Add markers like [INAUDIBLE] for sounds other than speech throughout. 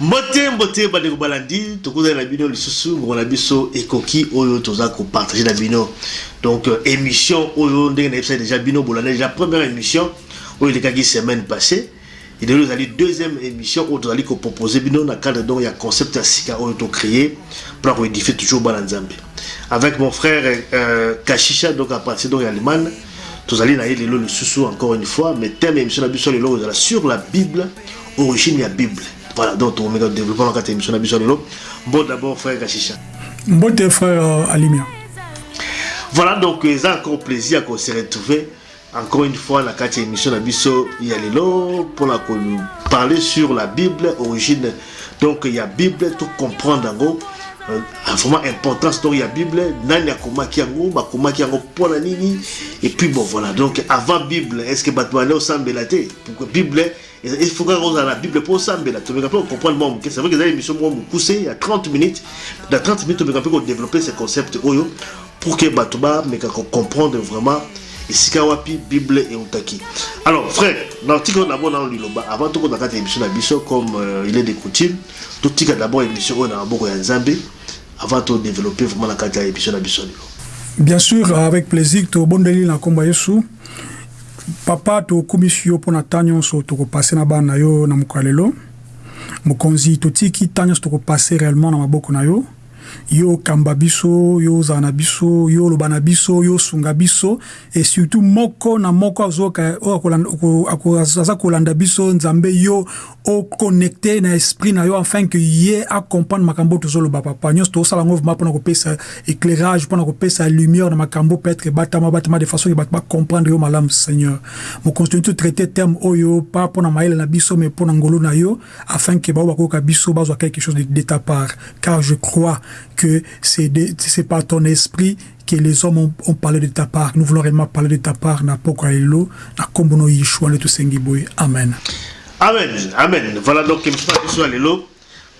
mbote mbote bandeko balandi tokozali na bino lisusu ngongo na biso ekoki oyo toza kopartage na bino. Donc euh, émission oyo ndenge nayebisai déjà bino bolanda déjà première émission oyo elekaki semaine passée. Et lelo ezali deuxième émission oyo tozali kopropose bino na cadre donc ya concept ya sika oyo tocréé mpona koédifie toujours bana nzambe. Avec mon frère euh, kashisha donc à partir donc ya allemagne tozali na ye lelo lisusu encore une fois mais thème émission na biso lelo ezala sur la bible origine ya bible voilà donc tokomeka développement na kati ya émission na biso lelo bon d'abord frère kashisha mbote frère euh, alimia. Voilà donc eza encore plaisir qu'on se retrouver encore une fois kati ya émission na biso ya lelo mpona koparler sur la bible origine. Donc ya bible to comprendre yango euh, vraiment importance donc ya bible. Nani akomaki yango bakomaki yango nini? Et puis bon voilà. Donc avant bible est ce que bato bale osambela te? Pourquoi bible il faut ozala na bible mpo osambela? Tomeka mpe comprendre mwa moke c'est vrai que eza émission moko mokuse ya 30 minutes. Na 30 minutes tomeka mpe kodévelopper ce concept oyo pour que bato bameka comprendre vraiment bible alors frère na tika d'abord nano liloba avant tokota kati na comme euh, il est de coutume d'abord émission na avant na na lelo bien sûr avec plaisir tobondeli na nkombo ya yesu papa tokumisi yo mpo na ntan nyonso tokopase na bana na yo na mokolo ya lelo mokonzi totiki ntan nyonso tokopase réellement na na yo okamba biso yo ozala na biso yo oloba na biso yo osunga biso. Et surtout moko na moko azoka aza kolanda biso nzambe yo oconnecte na esprit na yo afin que ye acomprendre makambo tozoloba papa. Nyonso tozosala yango vraimen mpona kopesa éclairage mpona kopesa lumière na makambo peut-être ebatama batama de façon ke bato bacomprendre yo malamu seigneur. Mokonzi toni totraite terme oyo pa mpona mayele na biso mais mpona ngolo na yo afin ke bao bakoyoka biso bazwa quelque chose de ta part. Car je crois que c'est par ton esprit que les hommes ont, parlé de ta part. Nous voulons réellement parler de ta part. Na pokoaelo, na kombono yishua le tusengi boy. Amen. Amen. Amen. Voilà donc lelo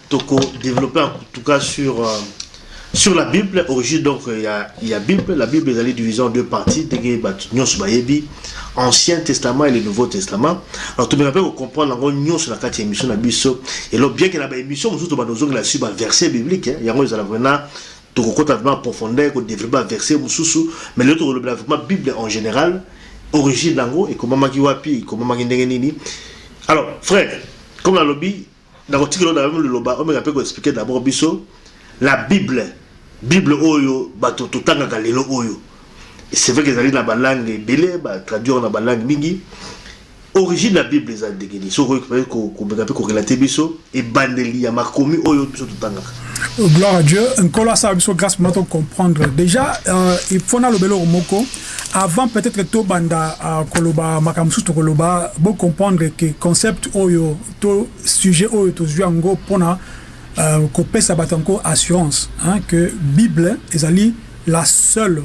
toko développer en tout cas sur euh, sur la Bible. Origine donc il y a il y a Bible. La Bible est divisée en deux parties. Nyos bayebi Ancien Testament et le Nouveau Testament. Alors tout le monde comprendre encore nyos la quatrième émission na biso et lo bien que la émission nous ba nozonga la sur verset biblique hein. yango ezala vraiment tokokota vraiment profondeur ko développer verset mususu mais le to vraiment Bible en général origine nango et comment maki wapi comment maki ndenge nini alors frère comme la lobby dans le titre le loba on m'a ko expliquer d'abord biso la Bible Bible oyo bato totanga lelo oyo. C'est vrai que ezali na balangue ebele batraduire na balangue mingi. Origine ya bible eza ndenge nini? Soki komeka mpe korelate biso ebandeli ya makomi oyo biso totangaka. Gloire à dieu nkolo asala biso grâce mpona tocomprendre déjà euh, il faut nalobela oko moko avant peut-être tobanda uh, koloba makambo mosusu tokoloba bocomprendre ke concept oyo to sujet oyo tozwi yango mpona uh, kopesa bato yango assurance hein, que bible ezali la seule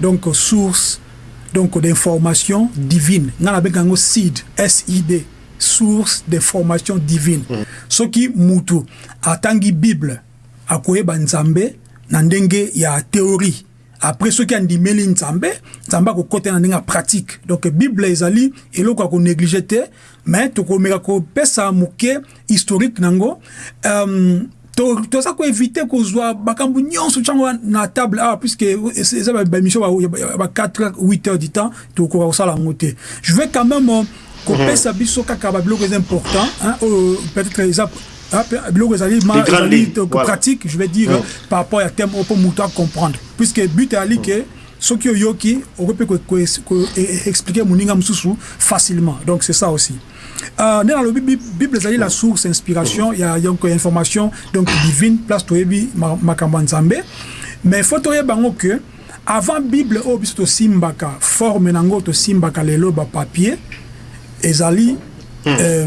donc source donc d'information divine. Nga nabenga yango seed sid source d'information divine. Mm. soki mutu atangi bible akoyeba nzambe na ndenge ya théorie. Après soki andimeli nzambe nzambe akokɔta na ndenge ya pratique. Donc bible ezali eloko ya konéglige te mais tokomeka kopesa moke historique nango. Um, toza koevite kozwa makambo nyonso ntango na table. Awa puisque eza baémission ba 4 8 heures du temps tokoka kosala yango te. Je vais quand même kopesa biso kaka babiloko eza important oyo peut-être eza biloko ezali pratique je vais dire par rapport ya thème mpo moto acomprendre puisque but eyali ke soki oyoki okoki mpe koexplike moninga mosusu facilement. Donc c'est ça aussi nde nalobi bible ezali la source inspiration ya donc information donc divine place toyebi makambo ya nzambe mais faut toyeba yango ke avant bible oyo biso tosimbaka forme nango tosimbaka lelo bapapier ezali mm. euh,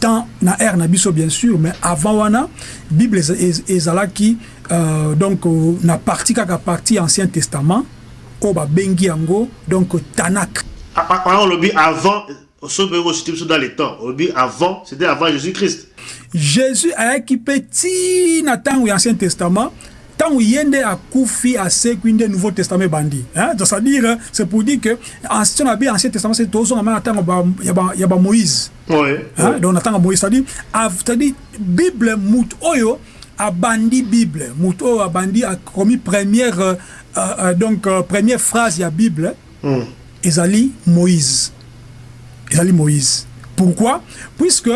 temps na ère na biso bien sûr mais avant wana bible ezalaki euh, donc euh, na partie kaka partie ancien testament oyo babengi yango donc tanak olobi avant dans les temps avant c'était avant Jésus-Christ Jésus ayaki mpe ntina ntango ya ancien testament ntango ye nde akufi asekwi nde nouveau testament ebandi hein? Donc, c'est-à-dire c'est pour dire que ancien na ancien testament c'est tozonga ma na ntango ya ba- ya bamoïse. Hein? donc na ntango ya moïse c'est-à-dire bible mout oyo abandi bible mout oyo abandi akomi première euh, euh, donc euh, première phrase ya bible Mm. ezali moïse ezali moïse. Pourquoi? Puisque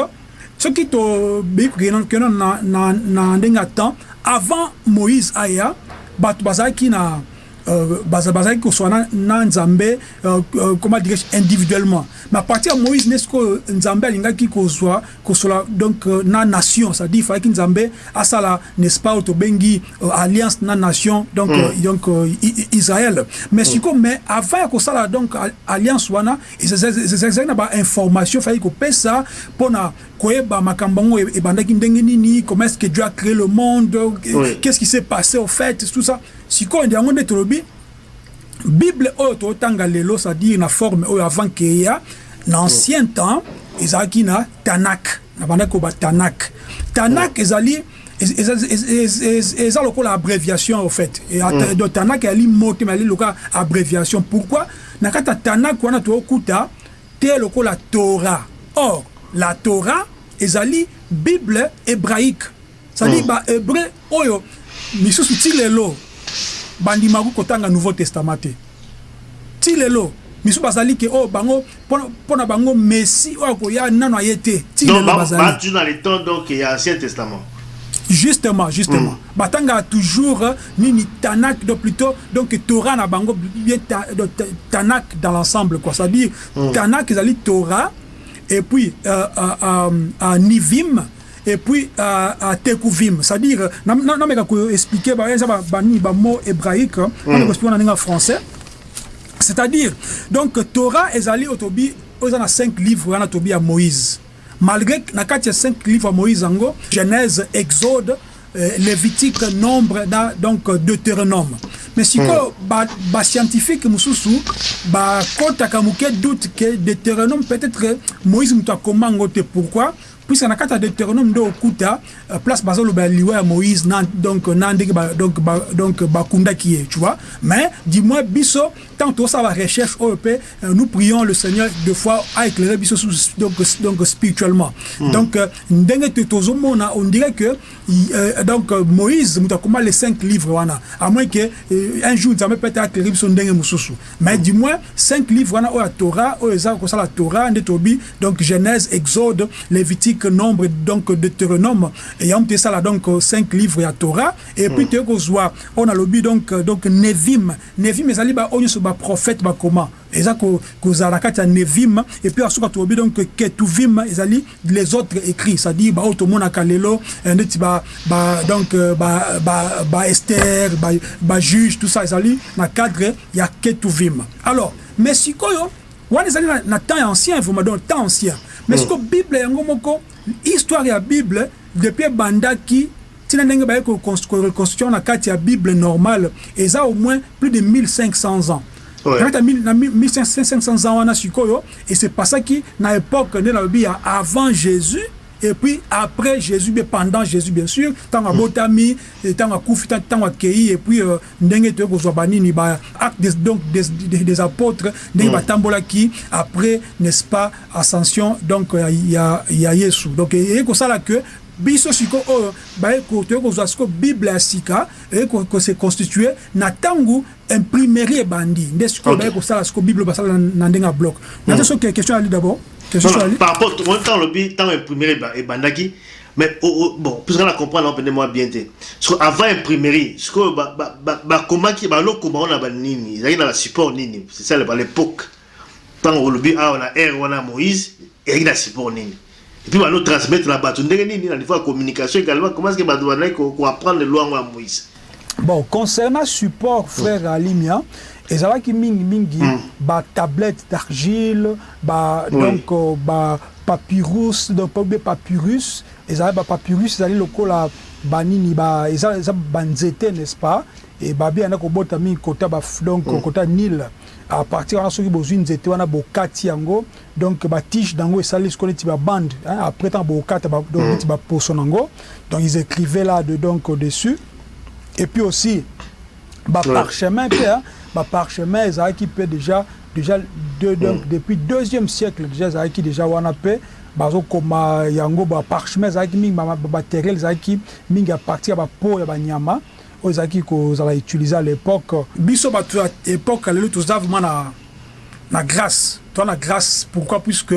soki tobeyi kokende na, ndenge ya temps avant moïse aya bato bazalaki na bazalaki kozwa na, nzambe euh, euh, comment dirais individuellement mais à partir ya moïse nde sikoyo nzambe alingaki kozwa kosola donc euh, na nation c'est-à-dire falaki nzambe asala n'est-ce pas oyo tobengi euh, alliance na nation donc, euh, donc euh, israël mais sikoyo mais avant ya kosala donc al- alliance wana ezalaki na bainformation fallaki kopesa mpona koyeba makambo yango e- ebandaki ndenge nini comment est-ce que dieu a créé le monde Oui. qu'est-ce qui s'est passé au fait tout ça. Sikoyo nde yango nde tolobi bible oyo totanga lelo c'est-à-dire na forme oyo avant keya na ancien temps ezalaki na tanak na bandaki koba tanak. Tanak ezali ez- ez- ez- ez- ez- eza lokola abréviation au fait. Et at- donc tanak ezali mot te mais ezali lokola abréviation. Pourquoi? Na kati ya tanak wana tookuta te lokola torah. Or la torah ezali bible hébraïque c'est-à-dire Mm. bahébreu oyo misusu ti lelo bandimaki kotanga nouveau testament te ti lelo misu bazali ke oyo bango mpona- mpona bango messi oyo akoya nano aye te ti Donc, lelo bah, bazali bah, tu dans les temps, donc, il y a Ancien Testament. justement justement Mm. batanga toujours euh, nini tanak donc plutôt donc torah na bango bien ta, donc, ta- tanak dans l'ensemble quoi c'est-à-dire tanak ezali torah et puis à, à, à Nivim, et puis à, à Tekuvim. C'est-à-dire, je vais expliquer un mot hébraïque, je vais en français. C'est-à-dire, donc, Torah et Zali Otobi, ils ont cinq livres, ils ont Moïse. Malgré que 5 livres à Moïse, Genèse, Exode, lévitique nombre donc euh, deutéronome mais sikoyo ba- bascientifique mosusu bakɔtaka moke doute ke deutéronome peut-être moïse moto akoma yango te pourquoi puisque na kati ya deutéronome nde okuta euh, place bazoloba liwa ya moïse na, donc na ndenge donc, donc bakundaki ye tu vois. Mais du moins biso tant tosala barecherche oyo mpe euh, nous prions le seigneur de fois aéclairer biso donc, donc spirituellement. Donc euh, ndenge te tozomona on dirait que donc moïse moto akoma les cinq livres wana. À moins que un jour nzambe peut-être aéclairer biso ndenge mosusu. Mais du moins cinq livres wana oyo ya torah oyo eza kosala torah nde tobi donc genèse exode lévitique nombre donc deutéronome. Yango te esala donc cinq livres ya torah. Et puis toyei kozwa oyo nalobi donc donc nevim nevim ezali ba oyo nyonso baprophète bakoma eza ko- kozala na kati ya nevim et puis asuka tolobi donc ketuvim ezali les autres écrits. C'est-à-dire baoyo tomonaka lelo eh, ba, ba donc euh, ba, ba, ba ester ba, ba juge tout ça ezali na cadre ya ketuvim. Alors mais sikoyo wana ezali na temps ya ancien vraiment donc temps ancien mais sikoyo bible yango moko histoire ya bible depuis ebandaki ntina ndenge baye koreconstruction na kati ya bible normale eza au moins plus de 1500 ans Ouais. na kati ya mille- na mille- 1500 ans wana sikoyo et c'est pasaki na époque nde nalobi ya avant jésus et puis après jésus bien pendant jésus bien sûr ntango abotami eh, ntango akufi ta- ntango akei et puis euh, ndenge toyei kozwa banini ba acte des, donc des, des, apôtres ndenge batambolaki après n'est-ce pas ascension donc ya, ya, ya yesu. Donc eyei kosala que biso siko oyo baye ko- toyei kozwa siko bible ya sika eyei ko- kose constitue na ntango imprimerie ebandi nde sikoyo baye kosala siko bible basala na ndenge ya bloc. Nate soki question ali d'abord par rapport au temps le temps imprimerie et bandaki mais oh, oh, bon puisque la comprendre on peut moi bien te parce que avant imprimerie ce que ba ba ba, ba comment qui ba lo comment on a ba nini il y a la support nini c'est ça à l'époque tant on le ah on a R on a Moïse et il y a support nini et puis ba lo transmettre la batu ndenge nini niveau de communication également comment est-ce que ba doit ko ko apprendre le loi à Moïse bon concernant support frère alimia ezalaki mingimingi Mm. batablette d'argile ba Oui. donc euh, ba papyrus donc pa- be papyrus ezalaki bapapyrus ezali lokola banini ba eza eza banzete n'est-ce pas? E babi yanda kobota mingi kota ba donc kota nile à partir wana soki bozwi nzete wana bokati yango donc batige nango esali siko neti babande hein, après ntango bokata ba, donc neti baposo nango. Donc ils écrivaient là de donc au-dessus. Et puis aussi baparchemin mpe baparchemin ezalaki mpe déjà déjà de, donc, mm. depuis deuxième siècle déjà ezalaki déjà wana mpe bazokoma yango baparchemin ezalaki mingi bamatériel ezalaki mingi ya partir ya bapo ya banyama oyo ezalaki kozala utilise à l'époque. Biso bato ya époque lelo toza vraiment na, na grâce. Toza na grâce pourquoi? Puisque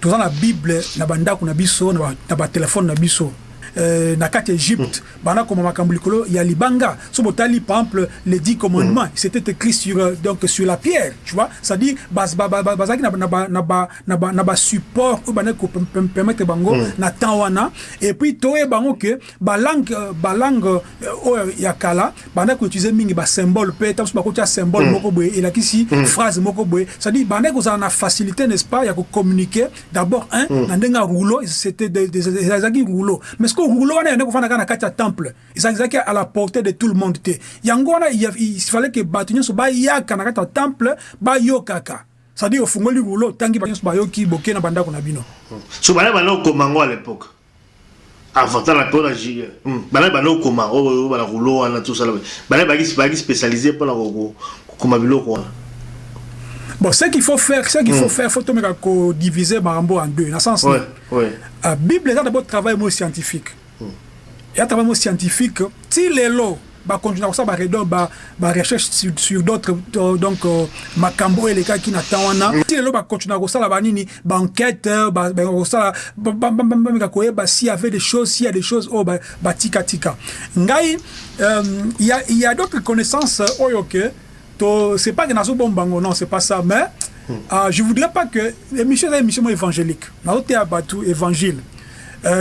toza na bible na bandako na biso na batelefone na biso. euh, na kati Égypte mm. bana comme makambo likolo ya libanga so botali par exemple les dix commandements mm. c'était écrit sur euh, donc sur la pierre tu vois à dire bas bazaki na na ba na ba na ba support ou bana ko permettre bango mm. na temps wana et puis toye bango que ba langue ba langue ya kala bana ko utiliser mingi ba symbole pe tam ba ko tia symbole mm. moko boye et la kisi mm. phrase moko boye à dire bana ko za na facilité n'est-ce pas ya ko communiquer d'abord un mm. na ndenga rouleau c'était des des des rouleau mais que rouleau na ezalaki à la portée de tout le monde il fallait que bato nyonso bayaka na kati ya temple bayokaka. C'est-à-dire ofungoli rouleau tangi bato nyonso bayoki boke na bandako na bino. So bana bana okoma yango à l'époque. Avant tala mpe ona bana bana okoma. Oyo bana rouleau wana tosala bana baki spécialisé biloko wana Bon, ce qu'il faut faire, ce qu'il faut faire, il faut tout diviser Marambo en deux. Dans le sens, ouais, ouais. la Bible, c'est d'abord travail scientifique. Il y a un travail scientifique. Si les lots, bah continuer ça bah redon bah bah recherche sur, sur d'autres donc makambo et les cas qui n'attendent wana si les lots bah continuer ça là bah nini bah enquête bah bah ça bah bah bah bah bah bah s'il y avait des choses s'il y a des choses oh bah bah tika tika ngai il y a il y a d'autres connaissances oh ok to c'est pas que nazobombango non c'est pas ça mais hmm. euh, je voudrais pas que émission eza émission moko évangélique nazoteya bato évangile.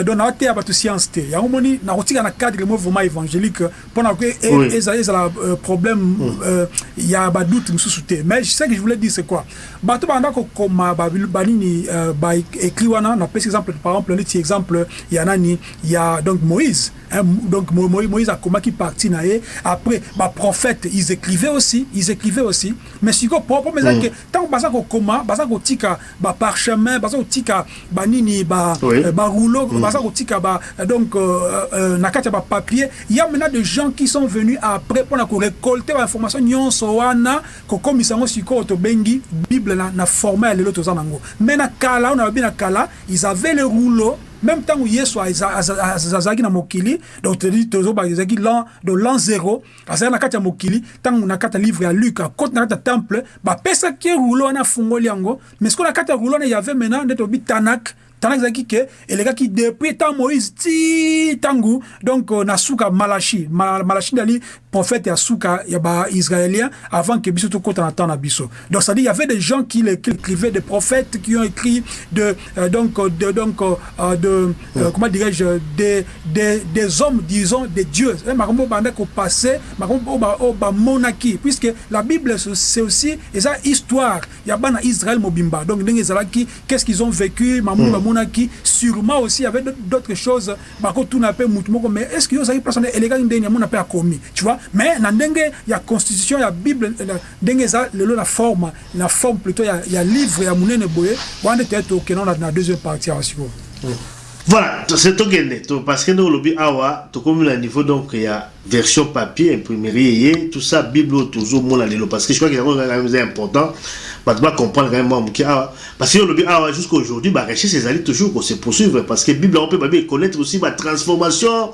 Donc nazo te abatu science te. Yango moni nakotika na cadre mo vraiment évangélique mpona ke ezala ezala problème mm. euh, ya badoute mosusu te. Mais ce que je voulais dire c'est quoi? Bato banda kokoma banini baécrit wana. Napesi exemple par exemple neti exemple ya nani? Ya donc moïse hein, donc moïse akomaki parti na ye. Après baprophète ils écrivaient aussi ils écrivaient aussi. Mais siko propre mais mm. ntango baza kokoma baza kotika baparchemin baza kotika banini barouleau mm. baza kotika ba donc euh, euh, na kati ya bapapier ya maintenant des gens qui sont venus après mpona korécolter bainformation nyonso wana kokomisa yango sikoyo tobengi bible na, na format ya lelo toza nango mais na kala oyo nalobi na kala ils avaient le rouleau même ntango yesu azalaki na mokili donc tozoba ezalaki lan de lan zéro azalaki na kati ya mokili ntango na kati livre ya luc akoti na kati temple bapesaki rouleau wana afungoli yango mais sikoyo na kati ya rouleau wana yave maintenant nde tobi tanak tana ezalaki ke elekaki depuis ntango moïse ti ntango donc na suka malachi malachi nde ali prophète ya suka ya baisraélien avant que biso tokota na temps na biso donc c'est-à-dire il y avait des gens qui, écrivaient des prophètes qui ont écrit de euh, donc de donc euh, de euh, comment dirais-je des, des des hommes disons des dieux. Makambo banda ko passé makambo o ba monaki puisque la bible c'est aussi eza histoire. Ya bana israël mobimba. Donc ndenge ezalaki qu'est-ce qu'ils ont vécu? Mamu mm. monaki sûrement aussi avait d'autres choses. Bakotuna pe mutu moko mais est-ce que yo place wana elekaki ndenge ya mona pe akomi tu vois? Mais na ndenge ya constitution ya bible ndenge eza lelo na forme na forme plutôt ya, ya livre ya monene boye wana te tokenda na deuxième partie awa sikoyo voilà c'est tokende to parce que ndenge olobi awa tokomi na niveau donc ya version papier imprimerie tout ça bible oyo tozomona lelo parce que je crois que yango quand même eza important bato bacomprendre quand même moke awa parce que olobi awa jusqu'à aujourd'hui barecherche ezali toujours kose poursuivre parce que bible yango mpe babi econnaître aussi batransformation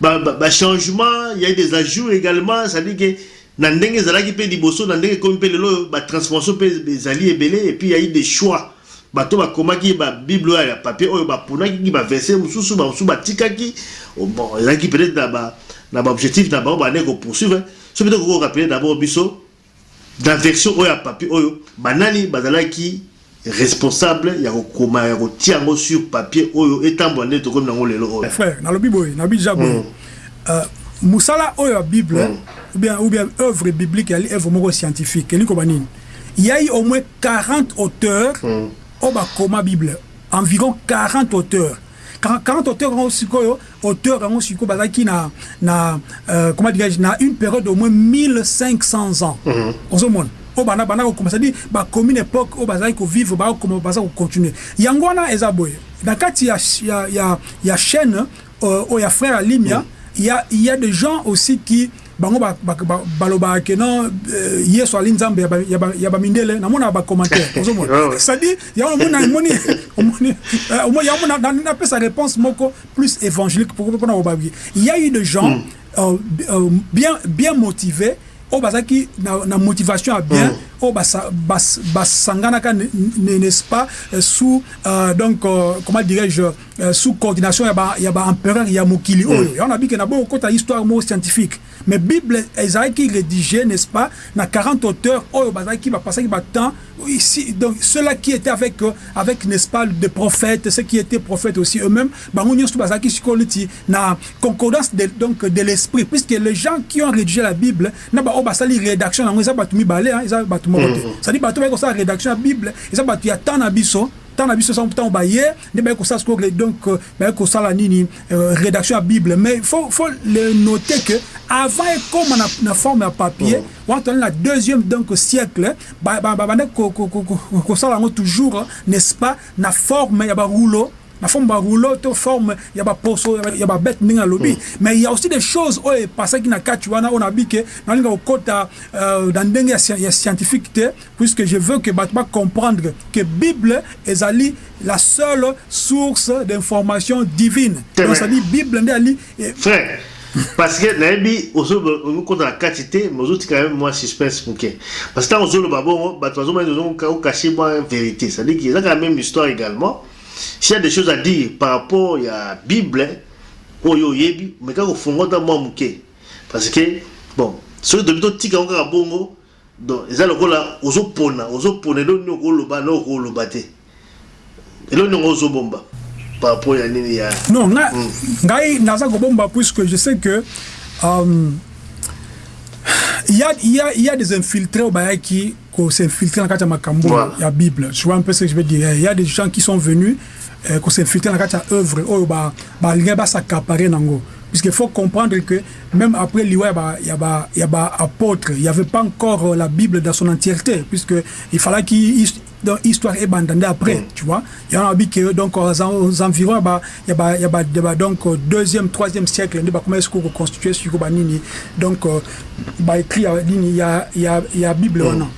bachangement il y a des ajouts également. C'est-à-dire que na ndenge ezalaki mpe liboso na ndenge ekomi mpe lelo batransformation mpe ezali ebele et puis il y a eu des choix bato bakomaki babible oyo ya papier oyo baponaki baverse mosusu bamosusu batikaki. Bon ezalaki peut-être na baobjectif na bango bande kopoursuivre. So peut-être kokorapele d'abord biso na version oyo ya papier oyo banani bazalaki responsable ya kokoma ya kotia yango sur papier oyo etambola nde tokomi nango lelo oyo. Frère nalobi boye nalobi déjà boye. Mosala oyo ya bible ou bien, ou bien œuvre biblique yali œuvre moko scientifique elingi koba nini il y a eu au moins 40 auteurs mm. Oyo bakoma bible environ 40 auteurs. 40 auteurs yango sikoyo auteur yango sikoyo bazalaki na, na euh, comment dirais-je na une période au moins 1500 ans. Ozomona mm. oyo bana bana kokoma cestadire bakomi na époque oyo bazalaki kovivre bakokoma baza kocontinue yango wana eza boye. Na kati ya, ya, ya, ya chaîne oyo uh, ya frère alimia mm. il y a, il y a des gens aussi qui bango balobaka ke non euh, yesu ali nzambe ya bamindele namona bacommentaire ozomona c'est-à-dire yango moni yango napesa réponse moko plus évangélique mpona kobabi il y a eu des gens mm. euh, euh, bien, bien motivés oyo bazalaki na, na motivation ya bien mm. oyo basanganaka n'est-ce pas sous euh, donc euh, comment dirais-je euh, sous coordination ya baempereur ya mokili. Oyo yango na bike na boyo okota histoire moko scientifique. Mais bible ezalaki rédigé n'est-ce pas na 40 auteurs. Oyo bazalaki bapasaki batemps ici donc ceux-là qui étaient avec avec n'est-ce pas des prophètes ceux qui étaient prophètes aussi eux-mêmes bango nyonso bazalaki sikoyo neti na concordance de, donc de l'esprit. Puisque les gens qui ont rédigé la bible na baoyo basali rédaction yango eza bato mibale eza bato moko te c'est-à-dire bato bayaki kosala rédaction ya bible eza bato ya temps na biso tant na biso sango ntango baye nde bayaki kosala sikoyo donc bayaki kosala nini rédaction ya bible mais faut, faut le noter que avant ekoma na, na forme ya papier wana tozali na deuxième donc siècle babande kosala yango toujours n'est-ce pas na forme ya barouleau na forme barouleau to forme ya baposo ya babete ndenge alobi mm. mais il y a aussi des choses oyo epasaki na kati wana oyo nabi ke nalinga kokota euh, ndenge ya, ya scientifique te puisque je veux que bato bacomprendre que bible ezali la seule source d'information divine. Donc cetadire bible nde ali frère parce que nayebi ozokota na kati te mais ozotika même mwa suspense moke. Parce que ntango ozoloba bongo bato bazomani ozokache mwa vérité. Cetadire ke ezaka la même histoire également s'il y a des choses à dire par rapport à la Bible, oyo yebi, mais quand on fongo dans moi muke, parce que bon, ceux de bito tika on ka bongo, donc ils allent là, ozo pona, ozo pona, donc nous le ba, nous le bate, et là nous ozo bomba. Par rapport à nini ya. Non, nga, ngai naza ko bomba puisque je sais que euh, il y a, il y a, il y a des infiltrés au Bahia qui s'infiltrent dans la makambo voilà. la Bible. Tu vois un peu ce que je veux dire. Il y a des gens qui sont venus euh, qui s'infiltrent dans la œuvre. Oh, bah, bah, il y a s'accaparer nango. Puisqu'il faut comprendre que même après l'Iwa, il y a il y a apôtre, il n'y avait pas encore la Bible dans son entièreté, puisqu'il fallait qu'il donc histoire est bandandée après mm. tu vois il y a que donc aux, aux environs bah il y a bah il y a bah donc deuxième troisième siècle bah comment est-ce qu'on reconstituer sur banini donc bah écrit il y a il y a il y a Bible mm. non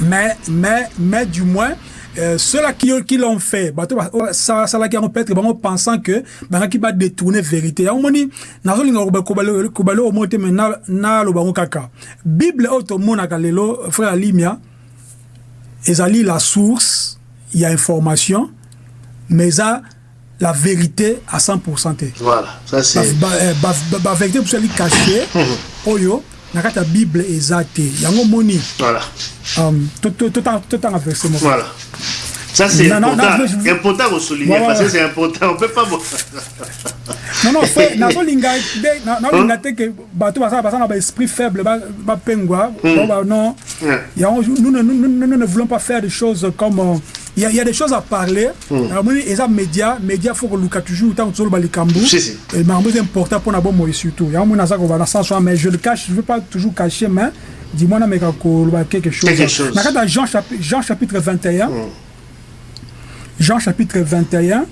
mais mais mais du moins euh, ceux-là qui, qui l'ont fait, bah, ça, ça là qui ont peut-être bon, pensant que bah, qui va détourner vérité. On dit, nazo linga kobalo kobalo au monte mais na na lo bango kaka. Bible auto mona kalelo frère Limia ezali la source il y a information mais ça la vérité à 100% voilà ça c'est ba, ba, ba, ba vérité pour celle cachée oyo na kati ya bible eza te yango moni. Voilà. Voilà. Ça c'est important. important de souligner parce que c'est important. On peut pas non non [LAUGHS] nazolinga nazolinga te ke bato basala basala baesprit faible bapengwa non. Yango nous ne voulons pas faire des choses comme il y, y a des choses à parler. Mm. Alors, et ça, média, média, faut que Luka toujours, tant que le cambo. Et mais c'est important pour nous moi surtout. Il y a un ça qu'on va dans sens, mais je le cache, je veux pas toujours cacher, mais dis-moi, mais quelque chose. Quelque chose. Dans Jean, chapitre, Jean chapitre 21, mm. Jean chapitre 21,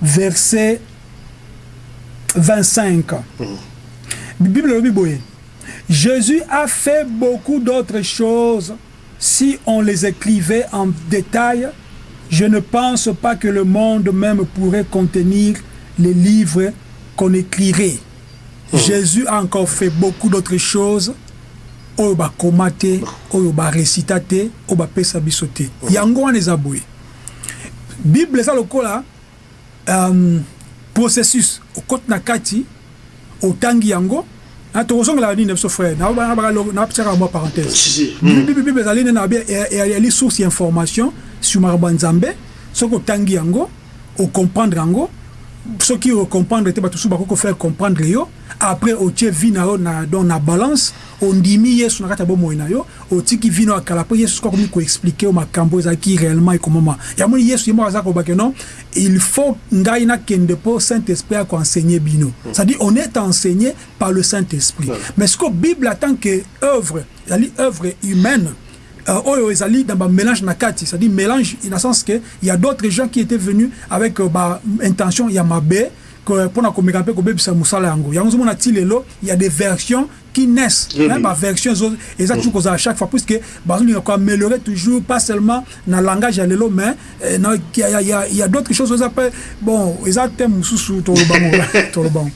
verset 25. Mm. Bible le Bible. Jésus a fait beaucoup d'autres choses. Si on les écrivait en détail, je ne pense pas que le monde même pourrait contenir les livres qu'on écrirait. Mmh. Jésus a encore fait beaucoup d'autres choses. oyo bakoma te oyo baresita te oyo bapesa biso te yango wana eza boye bible eza lokola um, processus okoti na kati otangi yango tokozongela nini biso frère napesaka mwa parenthèse bible ezali nde na eyali source ya information sur makambo ya nzambe soki otangi yango ocomprendre yango soki ocomprendre te bato mosusu bakoki kofaire comprendre yo après otie vi na yo na, don na balance ondimi yesu na kati ya bomoi na yo otiki vi na yo akala mpo yesu soki akomi koexplike yo makambo ezalaki réellement ekomama yamoni yesu ye moko aza kobake non il faut ngai nakende mpo saint esprit akoenseigner bino. C'est à dire on est enseigné par le saint esprit mais siko bible en tant que œuvre ezali œuvre humaine oyo ezali dans ba mélange na kati c'est à dire mélange dans le sens que il y a d'autres gens qui étaient venus avec euh, ba intention ya mabe mpona komeka mpe kobebisa mosala yango. Yango ozomona ti lelo il y a des versions qui naissent. Oui. baversion eza toujours kozala chaque fois puisque bazolinga koaméliorer toujours pas seulement na langage ya lelo mais eh, na- il y a- il y a- il y a d'autres choses eza mpe bon eza te mosusu tolobango [LAUGHS] tolobango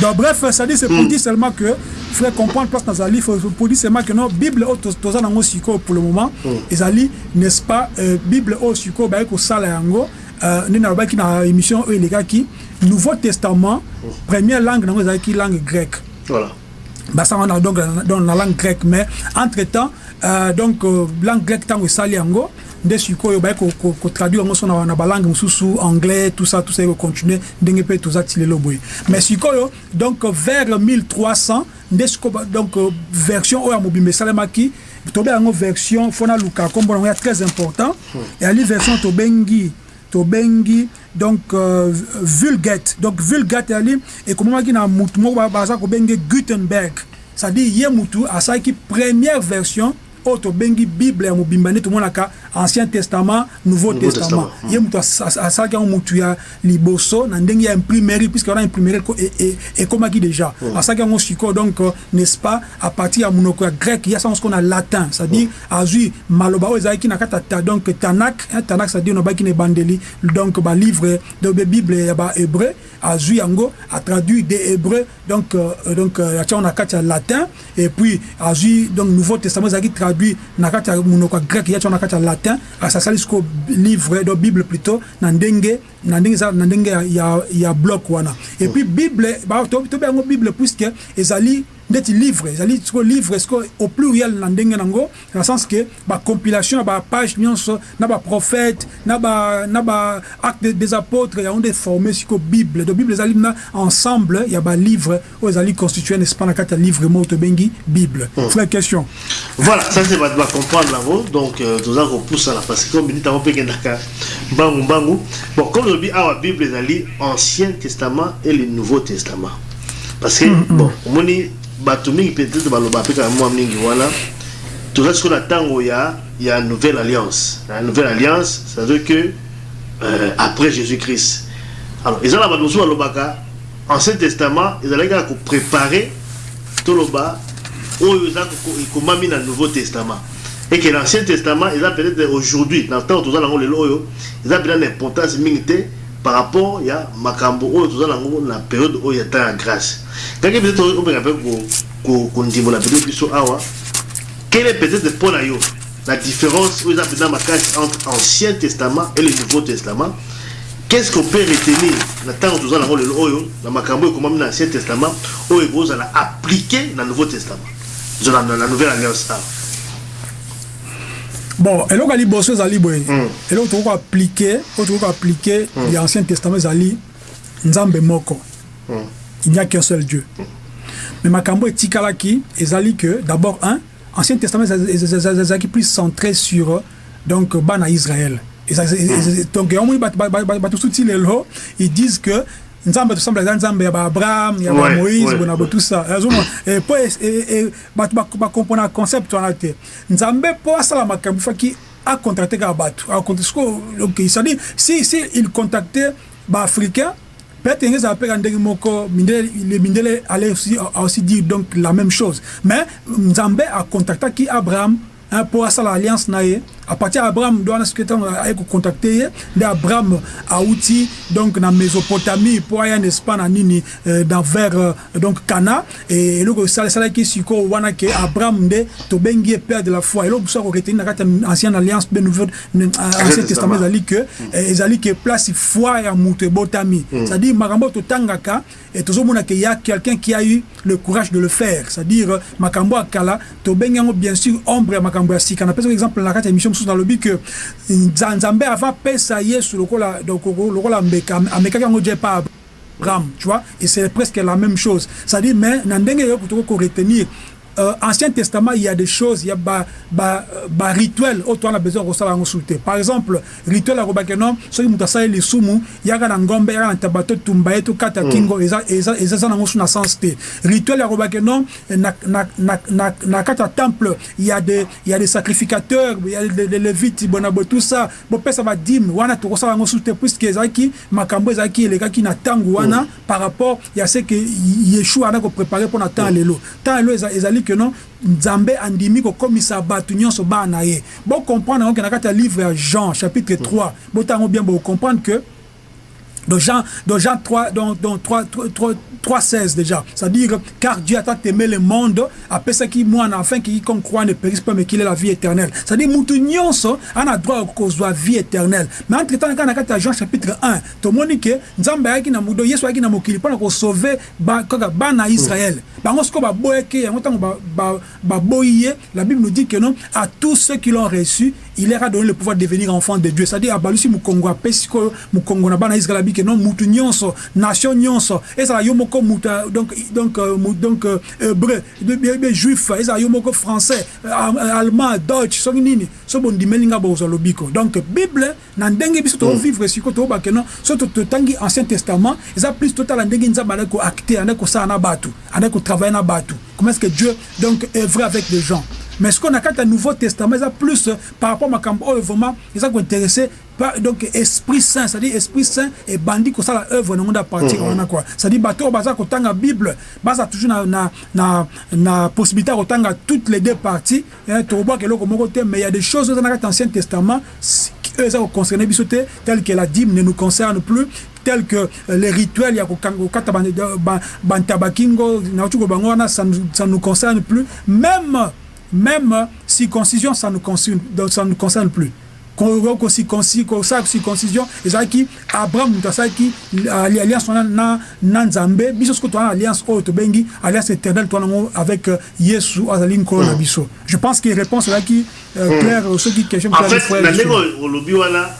donc bref ça dit c'est pour dire seulement que frère comprendre place nazali faut- faut- pour dire seulement que non bible oyo toz- toza nango sikoyo pour le moment. Ezali n'est-ce pas euh, bible oyo sikoyo baye kosala yango. Euh, nde nalobaki na émission oyo elekaki nouveau testament première langue nango ezalaki langue grecque. Voilà. basanga na donc na- dans la langue grecque. Mais entre temps euh, donc euh, langue grecque ntango esali yango nde sikoyo baye ko- ko- kotraduire yango so na, balangue mosusu anglais tout ça tout ça ekocontinue ndenge mpe toza ti lelo boye. Mais sikoyo donc vers 1300 nde sikoyo donc euh, version oyo ya mobimba esalemaki tobe yango version fona luka kombo nango ya très important eyali version tobengi tobengi donc euh, vulgate. Donc vulgate ali ekomamaki na mutu moko ba- baza kobenge gutenberg. C'est-à-dire ye mutu asalaki première version oyo tobengi bible ya mobimba nde tomonaka ancien testament nouveau, testament, ye as- as- asalaki yango mutu ya liboso na ndenge ya imprimerie puisque wana imprimerie e- e- ekomaki déjà. Asalaki yango sikoyo donc euh, n'est-ce pas à partir ya monoko ya grec ya sango sikoyo na latin c'est-à-dire azwi maloba oyo ezalaki na kati ya donc tanak hein, tanak c'est-à-dire nobaki na ebandeli donc balivre donc bible ya bahébreu azwi yango atraduit des hébreux donc euh, donc euh, atia yango na kati ya latin et puis azwi donc nouveau testament ezalaki traduit na kati ya monoko ya grec ya tia yango na kati ya latin asasali sikoyo livre donc bible plutôt na ndenge na ndenge eza na ndenge ya, ya, ya bloc wana. Et puis bible tobe yango bible puisque ezali ndeti livre ezali sikoyo livre sikoyo au pluriel na ndenge nango na sens ke bacompilation ya bapage nyonso na baprophète na ba na ba acte des- apôtres yango nde forme sikoyo bible donc bible ezali na ensemble ya balivre oyo ezali constitué n'est-ce pas na kati ya livre moko tobengi bible frère question Voilà, ça c'est va comprendre là-haut. Donc, euh, nous avons poussé là parce que comme dit, on peut gagner bangu bangu. Bon, comme je dis, à la Bible, il y a l'Ancien Testament et le Nouveau Testament. Parce que, bon, on dit, Peut-être, baloba, peut-être, moi, mningi, voilà. Tout ça, ce qu'on attend, il y a, il y a une nouvelle alliance. La nouvelle alliance, ça veut dire que, euh, après Jésus-Christ. Alors, ils ont la notion à Ancien Testament, ils allaient préparer toloba oyo eza ekomami na nouveau testament et que l'ancien testament eza peut-être aujourd'hui na ntango toza nango lelo oyo eza mpena na importance mingi te par rapport ya makambo période oyo ya temps ya grâce. Peut-être peut-être peut-être la différence entre ancien testament et le nouveau testament. Qu'est-ce qu'on peut retenir na ntango toza nango lelo oyo na testament appliqué na nouveau testament? Na, nouvelle alliance bon eloko ya liboso ezali boye Mm. eloko tokoki koaplike oyo tokoki koaplike ya ancien testament ezali nzambe moko Mm. il n'y a qu'un seul dieu mais makambo etikalaki ezali que d'abord un ancien testament eza- eza- eza- ezalaki plus centré sur euh, donc bana israël donc bato suti lelo ils disent que nzambe tosambela eza nzambe ya baabraham ya bamoïse bona ça. Azomona po bato bakompona concept wana te nzambe mpo asala makambo faki acontracte kaka bato. C'est-à-dire si si il contacte baafricain peut-être ezala mpe ka ndenge moko mindele le mindele allait aussi, a aussi dire donc la même chose. Mais nzambe acontactaki abraham hein, mpo asala alliance na ye à partir ya abraham nde wana soki ntango aye kocontacte ye nde abraham awuti donc na mésopotamie mpo aya n'est-ce pas na nini euh, dans vers euh, donc cana. E eloko esalaki sikoyo wana ke abraham nde tobengi ye père de la foi. Eloko mosusu akoretenir na kati ya ancienne alliance mpe nouvelle ancien testament ezali ke eh, ezali ke place foi ya moto ebotami c'est-à-dire makambo oyo totangaka et tozomona ke ya quelqu'un qui a eu le courage de le faire. C'est-à-dire euh, makambo ya kala tobengi yango bien sûr ombre ya makambo ya sika napesaka exemple na kati ya émission mosusu nalobi ke Nza- nzambe avant apesa yesu lokola lokola mbeka amekaki yango je pa Abraham, tu vois, et c'est presque la même chose. C'est-à-dire, mais, na ndenge yo kutoko ko retenir euh, Ancien Testament, il y a des choses, il y a ba, ba, ba rituel, autant on a besoin de ça. Par exemple, rituel à Robakeno, ceux qui m'ont les sumu, il y a un ngombe, il y a un tabato tumbaye, tout kata kingo, et ça, et ça, et ça, na sens te. Rituel à Robakeno, na, na, na, na, na kata temple, il y a des, il y a des sacrificateurs, il y a des, des lévites, bonabo, tout ça, bon, ça va dim, wana, tout ça, consulter, puisque ezaki, makambo, ezaki, les gars qui n'attendent wana, par rapport, il y a ce que Yeshua a préparé pour n'attendre les lots. Tant les lots, ezali que non nzambe andimi kokomisa bato nyonso bana na ye bocomprendre yango ke na kati ya livre ya jean chapitre 3 botango bien bocomprendre que dans Jean, dans Jean 3, dans, dans 3, 3, 3, 16 déjà. C'est-à-dire, car Dieu a tant aimé le monde, après ça qui moi, afin qu'il croit ne périsse pas, mais qu'il ait la vie éternelle. C'est-à-dire, Moutounions, on a droit qu'on soit vie éternelle. Mais entre temps, quand on a Jean chapitre 1, tout le monde dit que Nzambe a qui na mudo, Yesu a qui na mokili, pour sauver bana Israël. Bango ce qu'on va boyeke, en tant ba boye, la Bible nous dit que non, à tous ceux qui l'ont reçu, il leur a donné le pouvoir de devenir enfant de Dieu. C'est-à-dire, à Balusi Mukongo, à Pesiko, Mukongo, na bana Israël, que non mutu nyonso nation nyonso. Ezala yo moko muta donc donc euh, donc euh, hébreu be juif ezala yo moko français euh, allemand deutsch soki nini so bondimeli nga bozwa lobiko. Donc bible na ndenge biso tovivre siko tobake non so totangi ancien testament eza plus totala ndenge nzambe andaki koacte andaki kosala na bato andaki kotravaille na bato comment est-ce que dieu donc œuvre avec les gens? Mais ce qu'on a quand un nouveau testament ça plus par rapport à makambo oyo vraiment eza kointéressé donc esprit saint c'est-à-dire esprit saint et bandi kosala œuvre nango nda partir wana quoi. C'est-à-dire oyo baza kotanga bible baza toujours na, na, na, na possibilité ya kotanga toutes les deux parties tokobwaka eloko moko te mais il y a des choses eza na kati ancien testament oyo eza koconcerne biso te tel que la dîme ne nous concerne plus tel que les rituels ya kokata bantabakingo ça ne nous concerne plus. Même même circoncision ça ne nous concerne, ça nous concerne plus. Kosala circoncision ezalaki abraham moto asalaki alliance wana na, na nzambe biso soki towana alliance oyo tobengi alliance éternelle yango avec yesu azali nkolo na biso. Je pense que réponse ezalaki claire soki question en fait na ndenge olobi wana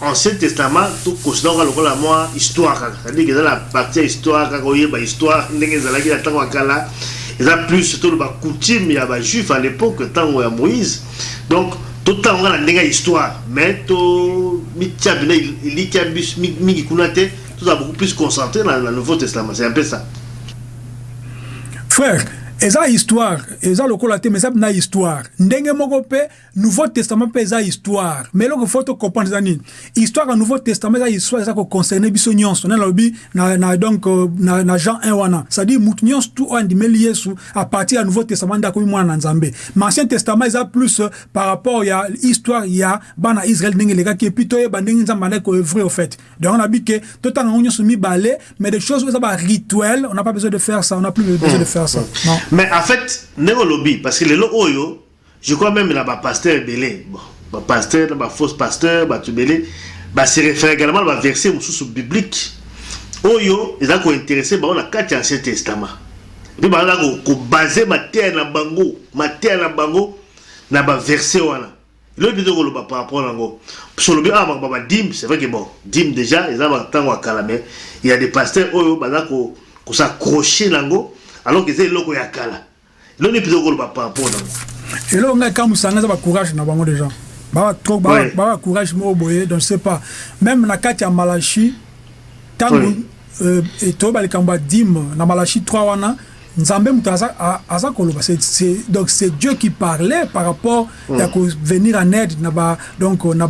ancien testament tokonsidera kaka lokola mwa histoire kaka cestadire eza na parti ya histoire kaka oyeba histoire ndenge ezalaki na ntango ya kala eza plus toloba coutume ya bajuif à l'époque ntango ya moïse. Donc totanga na ndenge ya histoire. Mais to mitia bina elikia mingi kuna te tozala beaucoup plus concentré na, na nouveau testament. C'est un peu ça. Frère eza histoire. Eza lokola te mais eza na histoire. Ndenge moko mpe nouveau testament mpe eza histoire. Mais eloko fo tocomprendre eza nini? Histoire ya nouveau testament eza histoire eza koconcerne biso nyonso. Nde nalobi na, na, donc na, na jean 1 wana. C'est-à-dire mutu nyonso tu oyo andimeli yesu à partir ya nouveau testament nde akomi mwana na nzambe. Mais ancien testament eza plus par rapport ya histoire ya bana israel ndenge elekaki epuis toyeba ndenge nzambe andaki koevre au fait. Donc nabi ke totanga yango nyonso mibale mais des choses oyo eza barituel on n'a pas besoin de faire ça. On n'a plus besoin de faire ça. Non mais en fait ndenge olobi parce que lelo oyo je crois même na bapasteur ebele bon bapasteur na bafausse pasteur bato ebele base réfère également na baverset mosusu biblique oyo eza kointeresse bango na kati ya ancien testament mpe baza kobase mateya na bango mateya na bango na baverset wana. Eloko mpe koloba par rapport nango. So olobi awa makambo badime c'est vrai que bon dime déjà eza ntango ya kala mais il y a des pasteurs oyo baza kosaccroche nango alors que eza eloko ya kala. Eloko nde mpenza koloba par rapport nango eloko ngai kamusanga eza bacourage na bango déjà. Baba courage moko boye donc je sais pas. Même na kati ya malachi. Ntango toyeba likambo ya dime na malachi 3 wana nzambe moto aza koloba. Donc c'est dieu qui parlait par rapport ya kovenir en aide na ba donc na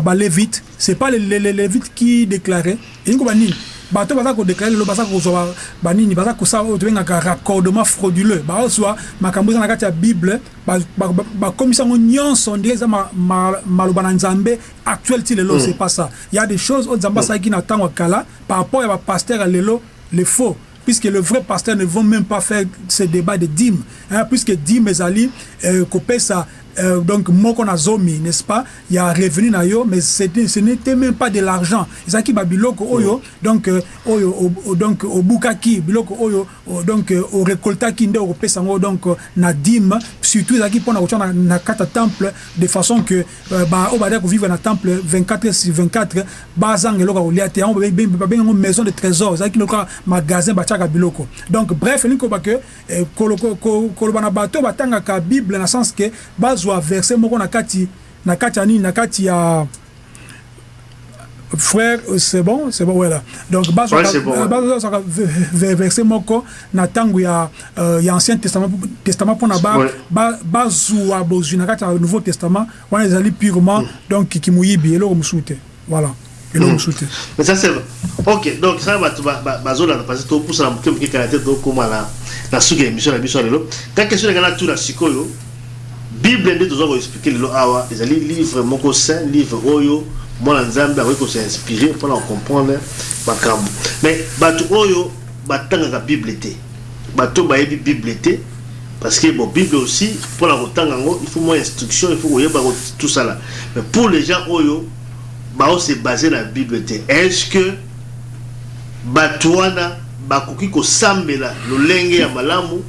balévite c'est pas les lévites qui déclarait elingi koba nini bato baza kodeklare lelo baza kozwa banini baza kosala oyo tobengaka raccordement frauduleux. Bazwa makambo eza na kati ya bible bakomisa yango nyonso ndenge eza maloba na nzambe actuel ti lelo c'est pas ça. Il y a des choses oyo nzambe asalaki na ntango ya kala par rapport ya bapaster ya lelo le faux. Puisque le vrai pasteur ne vont même pas faire ce débat de dîmes, hein, puisque dîmes ezali euh, kopesa euh, donc moko na zomi n'est-ce pas il y a revenu na yo mais c'était ce n'était même pas de l'argent. Ezalaki babiloko oyo donc euh, oyo o- o- donc obukaki biloko oyo o- donc euh, orekoltaki nde okopesa yango donc euh, na dime surtout ezalaki mpona kotia na, na kati ya temple de façon que euh, ba- oyo badaki kovivre na temple 24 sur 24 bazanga eloko ya kolia te yango babe- babe- babenga yango maison de trésor. Ezalaki lokola magasin batiaka biloko. Donc bref elingi koba ke kolo- ko- ko- koloba na bato batangaka bible na sens ke bazwa verset moko na kati na kati ya nini na kati ya frère euh, c'est bon c'est bon voilà donc Ouais, c'est bon, ouais. verset moko na ntango ya euh, ya ancien testament testament mpona ba- Ouais. ba- bazwa bozwi na kati ya nouveau testament wana ezali purement donc kimoyibi eloko mosusu te voilà eloko mosusu te mais ça c'est ok donc ça bato ba- ba- bazolanda parce que topusana moke moke kala te tokóma na na suki ya émission na biso lelo ka question na ngai natuna sikoyo bible nde tozwa koexplike lelo awa ezali livre moko saint livre oyo mwana nzambe akoki kosinspire mpona kocomprendre makambo. Mais bato oyo batangaka bible te bato bayebi bible te parce que bon bible aussi mpona kotanga yango il faut moins instruction il faut koyeba ko- tout ça là mais pour les gens oyo baose base na bible te est ce que bato wana bakoki kosambela lolenge ya malamu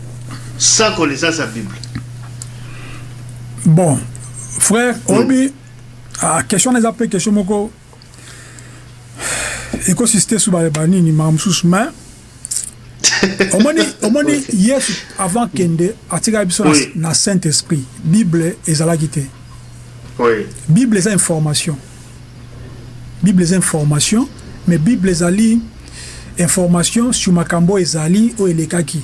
sans connaissance ya bible? Bon frère oyebi ah, question na eza mpe question moko. Ekosiste ba- banini makambo mosusu mais [LAUGHS] omoni omoni yesu avant kende atikaki biso na- saint esprit bible ezalaki te oui. Bible eza information. Bible eza information mais bible ezali information sur makambo ezali oyo elekaki.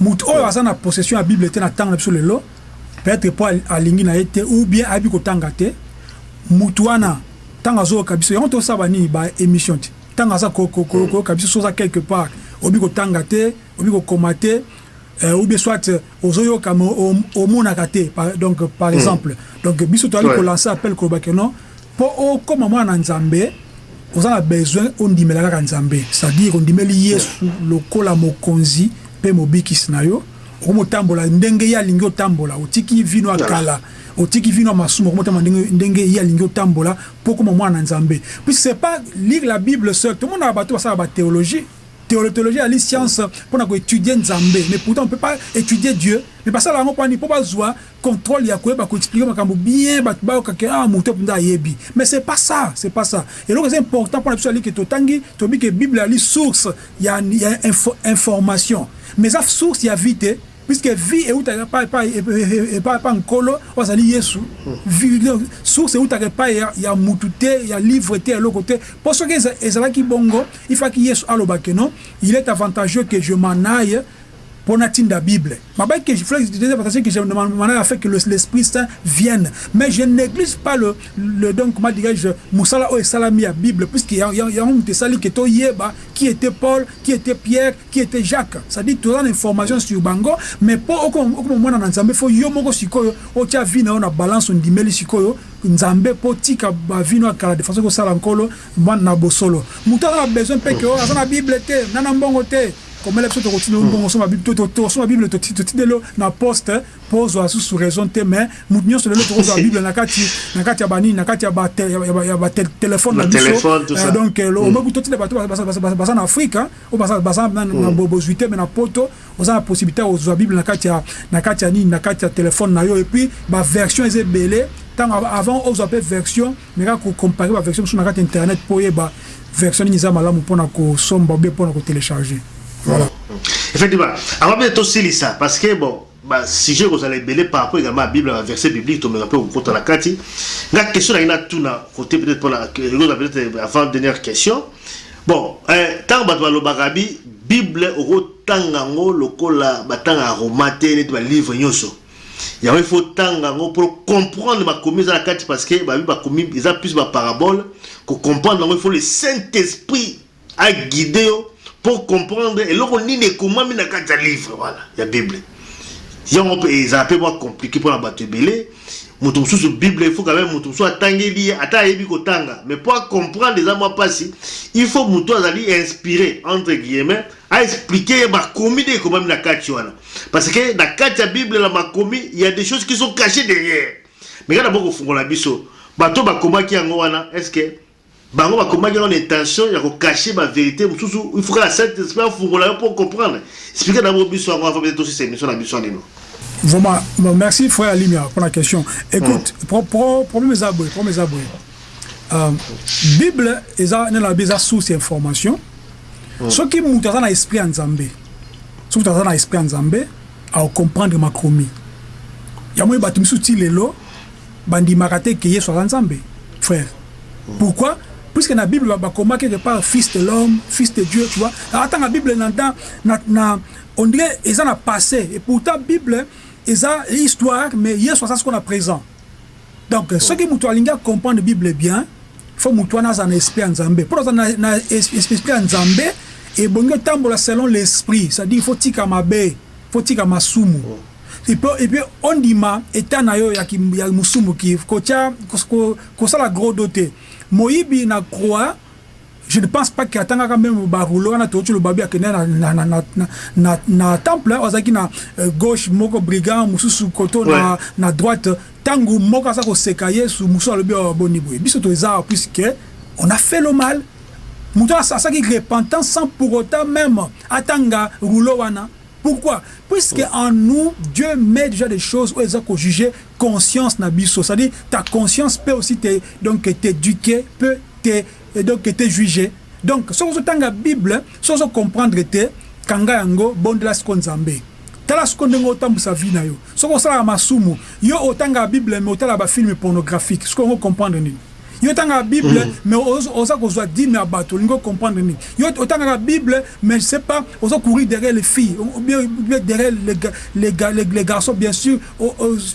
Moto oyo aza na possession ya bible te na ntango na biso lelo peut-être po al- alingi na ye te ou bien ayebi kotanga te motu wana ntango azoyoka biso yango tosala nini ba émission te? Ntango aza ko- ko- ko- koyoka biso so oza quelque part oyebi kotanga te oyebi kokoma te euh, ou bien soit euh, ozoyoka me o- omonaka te par- donc par exemple. Donc biso toyali Ouais. kolancer appel kolobake non mpo okóma mwana na nzambe oza na besoin ondimela kaka nzambe. C'est-à-dire ondimeli yesu lokola mokonzi mpe mobikisi na yo okomotambola ndenge ye alingi otambola otiki vino ya kala otiki vino ya masumu okomotamba ndenge, ndenge ye alingi otambola mpo okoma mwana na nzambe. Puisque c'est pas lire la bible seul tomonaka bato basala bathéologie Théolo- théologie ali science mpona koétudie nzambe. Mais pourtant on peut pas étudier dieu. Mais basala yango mpani mpo bazwa contrôle ya koyeba koexplike makambo. Bien bato bayokake ah moto mpenza ayebi. Mais c'est pas ça c'est pas ça. Eloko eza important mpona biso alike totangi toyebi ke bible ali source. Ya, ya info, information. Mais eza source ya vie te puisque vie eutaka epai epai nkolo oyo azali yesu. Source eutaka epai ya, mutu te ya livre te ya eloko te mpo soki eza- ezalaki bongo ifaki yesu alobake non? Il est avantageux que je m'en aille pour natinda Bible. Ma que je invitations que l'Esprit Saint vienne. Mais je néglige pas le, donc, comment dirais-je, Moussala ou Salami à Bible, puisqu'il y a, un Sali qui était qui était Paul, qui était Pierre, qui était Jacques. Ça dit tout l'information sur Bango, mais pour au moment où on faut yomoko sikoyo, tia vina on a balance on dimeli sikoyo, nzambe po tika ba vino akala de façon que ça nkolo mwana na bosolo. A besoin pe que o azana Bible te, nana mbongo te. Komela biso tokotindi bongo osoma bible tosoma bible totindi lelo na poste mpo ozwa susu raison te mais motu nyonso lelo tokozwa bible na kati na kati ya banini na kati ya batelefone na Na biso téléphone, tout ça. Euh, donc omoki totinde bato baza- baza baza- baza na afrique hein, oyo baza- baza na na bozwi te me na poto oza na possibilité ya kozwa bible na kati ya na kati ya nini na kati ya telefone na yo et puis baversion eza ebele ntango av- avant ozwa mpe version mais kaka kocompare baversion mosusu na kati ya internet mpo oyeba version nini eza malamu mpona kosomba obe mpona kotélécharge effectivement. Avant mpe tosilisa parce que bon basujet kozala ebele par rapport également à bible ya verset biblique tomeka mpe kokota na kati nga question nangi natuna côté peut-être mpona ekozala peut-être avant dernière question. Bon eh, ntango bato balobaka bi bible okotanga yango lokola batanga ya roma te neti balivre nyonso il faut tanga yango pour comprendre makomi eza na kati parce que babi bakomi eza plus baparabole kocomprendre yango il faut le saint esprit aguide yo pour comprendre. Eloko nini ekomami na kati ya livre voilà. Ya bible. Yango mpe ezala mpe mwa compliqué mpona bato ebele moto mosusu bible il faut quand même moto mosusu atangeli ye ata ayebi kotanga. Mais po acomprendre eza mwa mpasi il faut moto azali inspiré entre guillemets aexplike ye bakomi nde ekomami na kati parce que na kati ya bible na makomi il y a des choses qui sont cachées derrière. Mais kaka boko fungola biso bato bakomaki yango wana est ce que bango bakomaki yango na intention ya kokache bavérité mosusu il faut que la saint esprit afungola yo mpo comprendre explike na biso yango avant peut-être tosisa émission na biso nino Vraiment, merci frère Alimia pour la question. Écoute, mm. pro, pro, problème est aboué, problème est aboué. Euh, Bible est la source d'information. Mm. Ce qui monte dans l'esprit en Zambé, ce qui dans l'esprit en Zambé, à comprendre ma chromie. Il y a moi batu misuti lelo, bandi marate qui est sur Zambé, frère. Mm. Pourquoi? puisque na bible bakoma quelque part fils de l'homme fils de dieu tu vois. Attends la bible na, na, na, on dirait eza na passé. Et pourtant bible eza histoire mais yesu aza sikoyo na présent. Donc oh. soki moto alingi acomprendre bible bien fo moto wana aza na esprit ya nzambe. Mpo aza na, na esprit ya nzambe ebongi otambola selon l'esprit. C'est-à-dire fo tika mabe fo tika masumu. Oh. epuis ondima etat na yo ya, ya mosumu kosala gros do te moyibi na croix je ne pense pas qu'atangaka même baroulo wana tooti lobabi akende na, na, na, na, na, na temple azalaki na uh, gauche moko brigand mosusu koto ouais. na, na droite. Ntango moko aza koseka yesu mosusu alobi aboni boye. Biso toeza puisque on a fait le mal. Moto asalaki repentance sans pour autant même atanga rouleau wana Pourquoi? Puisque en nous, Dieu met déjà des choses où ils ont juger conscience nabiso. C'est-à-dire, ta conscience peut aussi t'éduquer, peut donc te juger. Donc, si vous avez la Bible, si vous comprendre que kanga yango bondela siko nzambe. Tala siko ndenge otambusa vi na yo. Soki osalaka masumu. Yo otanga bible me otala bafilme pornographique siko ongo comprendre nini? Yo otangaka bible mm. mais oza kozwa dime ya bato olingi ocomprendre nini? Yo otangaka bible mais je sais pas oza courir derrière les filles ou bien derrière les, les, les, les garçons bien sûr.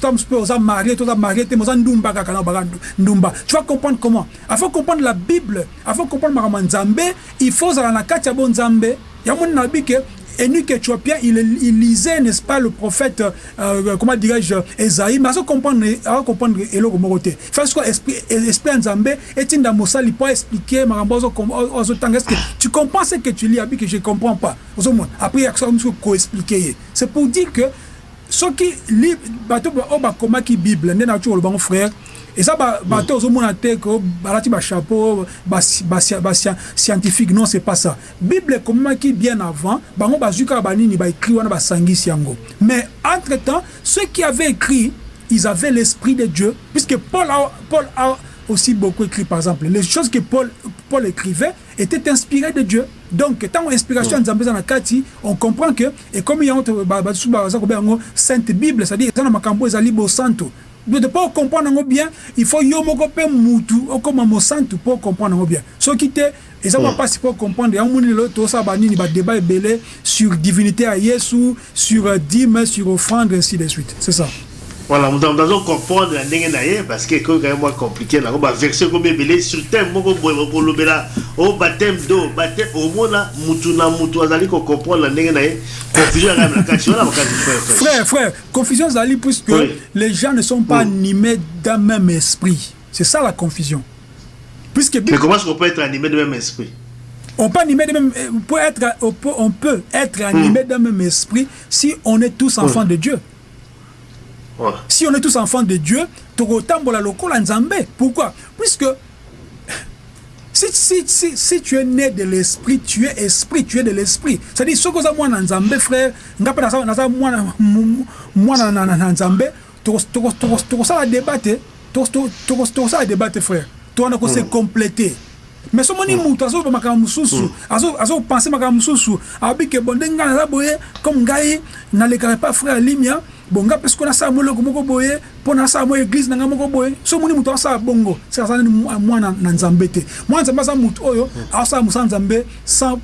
Tom mpe oza marié toza marié te mais oza ndumba kaka na baka ndumba. Tu vas comprendre comment? Afin comprendre la bible afin comprendre makambo ya nzambe il faut ozala na kati ya bo nzambe. Yango nini nabi ke Enoch éthiopien, il, il lisait, n'est-ce pas, le prophète, euh, comment dirais-je, Esaïe, mais à comprendre, à comprendre Elo Gomorote. Parce que esprit Nzambe est une damosa, il peut expliquer, est-ce que tu comprends ce que tu lis, que je ne comprends pas? Après, il y a expliquer. C'est pour dire que ce qui lit, bateau, comment qui Bible, n'est pas frère, eza bato ozomona te ko balati bachapeau bascientifique non c'est pas ça. Bible ekomemaki bien avant bango bazwi kaka banini baécrit wana basangisi yango. Mais entre temps ceux qui avaient écrit ils avaient l'esprit de dieu puisque paul a, paul a aussi beaucoup écrit par exemple. Les choses que paul, paul écrivait étaient inspirées de dieu. Donc ntango inspiration ya nzambe eza na kati on comprend que et comme yango basu baza kobe yango sainte bible c'est à dire eza na makambo ezali bosanto de pas comprendre bien il faut yo moko pe mutu okoma mosantu pour comprendre bien. Soki te eza mm. mpasi pour comprendre. Yango moni lelo tosala banini badébat ebele sur divinité ya yesu sur uh, dime sur offrande ainsi de suite. C'est ça voilà moto azocomprendre na ndenge na ye parce que ekoki kaye mwa compliqué nango baversion komi ebele sur thème moko boye kolobela o bathème do bathème omona mutu na mutu azali kocomprendre na ndenge na ye confusion yakaya na kati wana makati frère frère confusion ezali puisque oui. les gens ne sont pas oui. animés d'un même esprit c'est ça la confusion puisque mais comment est-ce qu'on peut être animé de même esprit? On peut animer de même, peut être, on peut, on peut être animé mm. d'un même esprit si on est tous enfants mm. de Dieu. Ouais. Si on est tous enfants de Dieu, tokotambola lokola nzambe. Pourquoi Puisque si, si, si, si tu es né de l'esprit, tu es esprit, tu es de l'esprit. C'est-à-dire, ce que moi dans nzambe, frère, ngapa nasa moi moi dans nzambe, tokosala débattre, tokosala débattre, frère. Toi, on a se compléter. mais somoni mutu azoba makambo mosusu azopense makambo mosusu abi ke bon ndenge ngai naza boye comme ngai nalekaka pa frère alimia bon nga mpe sikoyo nasala moloko moko boye mpo nasala mo église na ngai moko boye so omoni moto asala bongo seka aza nini mwana na nzambe te. Mwana nzambe aza motu oyo asala mosala nzambe sans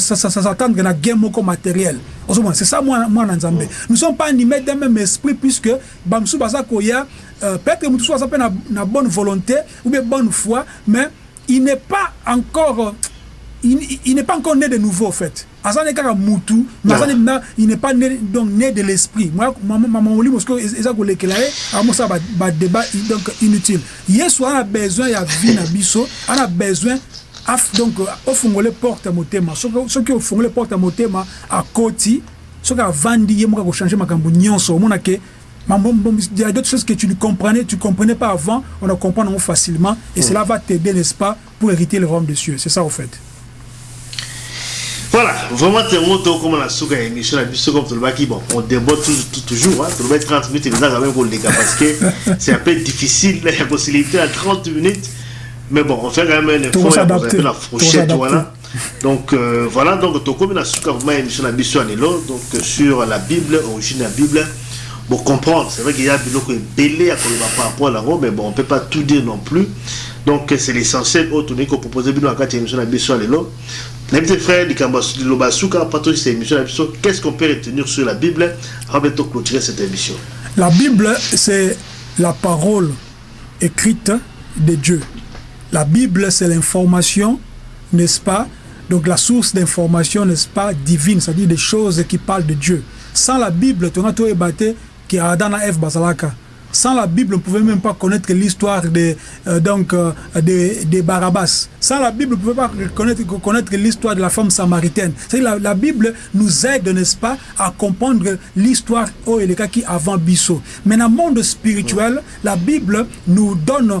s'attendre na gain moko matériel. Ozomona c'est ça mwana nzambe. Nous sommes pas animés d'un même esprit puisque bamosusu baza koya euh, peut-être motu so aza mpe na bonne volonté ou bien bonne foi mais il n'est pas encore il, il n'est pas encore né de nouveau en fait. Il n'est pas né donc né de l'esprit. Moi maman parce que amosala ba débat donc inutile. Yesu ana besoin ya vie na biso. Ana besoin donc ofungole porte ya motema. Soki ofungole porte ya motema akoti soki avandi ye moko akochange makambo nyonso. Omona ke Il y a d'autres choses que tu ne comprenais, tu comprenais pas avant, on en comprend facilement, et cela va t'aider, n'est-ce pas, pour hériter le royaume des cieux. C'est ça, au fait. Voilà, vraiment, tu es comme la souka émission, la biso comme tu bon, on déborde toujours, hein, tu le 30 minutes, et quand même les gars, parce que [LAUGHS] c'est un peu difficile, la possibilité à 30 minutes, mais bon, on fait quand même un effort, on a la fourchette, voilà. Donc euh, voilà, donc tu comme la souka, vraiment émission, la biso donc sur la Bible, origine de la Bible, pour comprendre, c'est vrai qu'il y a des qui belé à par rapport à la robe, mais bon, on ne peut pas tout dire non plus. Donc c'est l'essentiel, autre qu'on propose dans la émission, la biso mes frères qu'est-ce qu'on peut retenir sur la Bible? Avant de clôturer cette émission La Bible, c'est la parole écrite de Dieu. La Bible, c'est l'information, n'est-ce pas? Donc la source d'information, n'est-ce pas, divine, c'est-à-dire des choses qui parlent de Dieu. Sans la Bible, tu as tout ébatté qui a Adam F. Basalaka. Sans la Bible, on ne pouvait même pas connaître l'histoire de, euh, donc, euh, de, de, Barabbas. Sans la Bible, on ne pouvait pas connaître, connaître l'histoire de la femme samaritaine. La, la Bible nous aide, n'est-ce pas, à comprendre l'histoire oh, les cas qui avant Bissot. Mais dans le monde spirituel, la Bible nous donne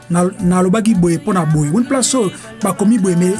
nalobaki boye mpo na boye. Woni place oyo bakomi boye me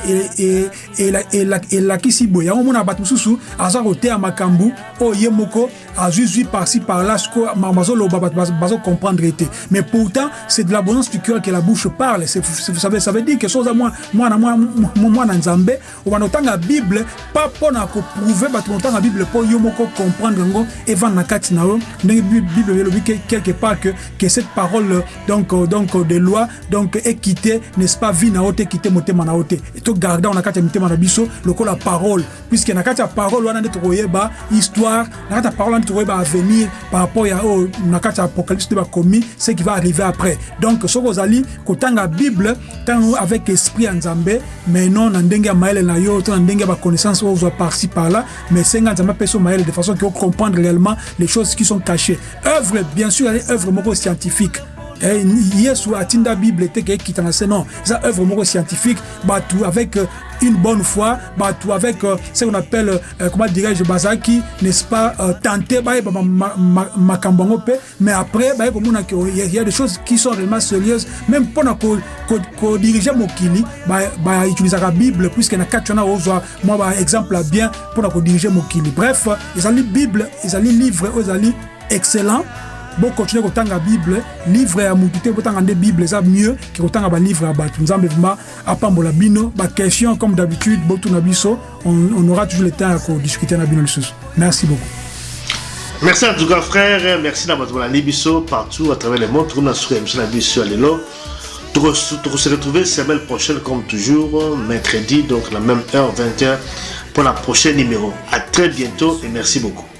elakisi boye. Yango mona bato mosusu aza koteya makambo oyo ye moko azwi zwi parci par là siko bazoloba bato bazocomprendre te mais pourtant c'est de l'abondance cœur que la bouche parle. Ça veut, dire que so oza mwana nzambe obanda otanga bible pa mpo na koprouve bato otanga bible mpo yo moko comprendre yango evanda na kati na yo. Ndenge bible elobi quelque part que cette parole donc, donc de loi donc ekite n'est-ce pas vie na ote ekite motema na ote to garda on a kati mitema na biso lokola parole. Puisque na kati ya parole wana nde tokoyeba histoire na kati ya parole wana tokoyeba avenir par rapport ya oyo na kati ya apocalypse nde bakomi ce qui va arriver après. Donc soki ozali kotanga bible ntango avec esprit ya nzambe mais non na ndenge ya mayele na yo to na ndenge ya baconnaissance oyo ozwa parci par là mais senga nzambe apesa mayele de façon que comprendre réellement les choses qui sont cachées. Œuvre bien sûr œuvre moko scientifique yesu atinda bible te ke ekita na non. Eza œuvre moko scientifique bato avec euh, une bonne foi bato avec euh, ce qu'on appelle euh, comment dirais-je bazalaki n'est-ce pas tenté bayeba makambo yango mpe. Mais après baye komona ke il y a des choses qui sont réellement sérieuses. Même mpona kodirige mokili bautilisaka bible puisque na kati wana ozwa mwa baexemple ya bien mpona kodirige mokili. Bref ezali bible ezali livre oyo ezali excellent bokontinue kotanga bible livre ya motu te botanga nde bible eza mieux ke kotanga balivre ya bato. Nzambe vraimen apambola bino baquestion comme d'habitude on, aura toujours le temps ya kodiscute na bino merci beaucoup. Merci en tout cas frère. Merci na bato balandi biso partout à travers le monde. Tokomi na suka émission na biso ya lelo tokose retrouver semaine prochaine comme toujours mercredi donc la même heure 21 pour la prochaine numéro. À très bientôt et merci beaucoup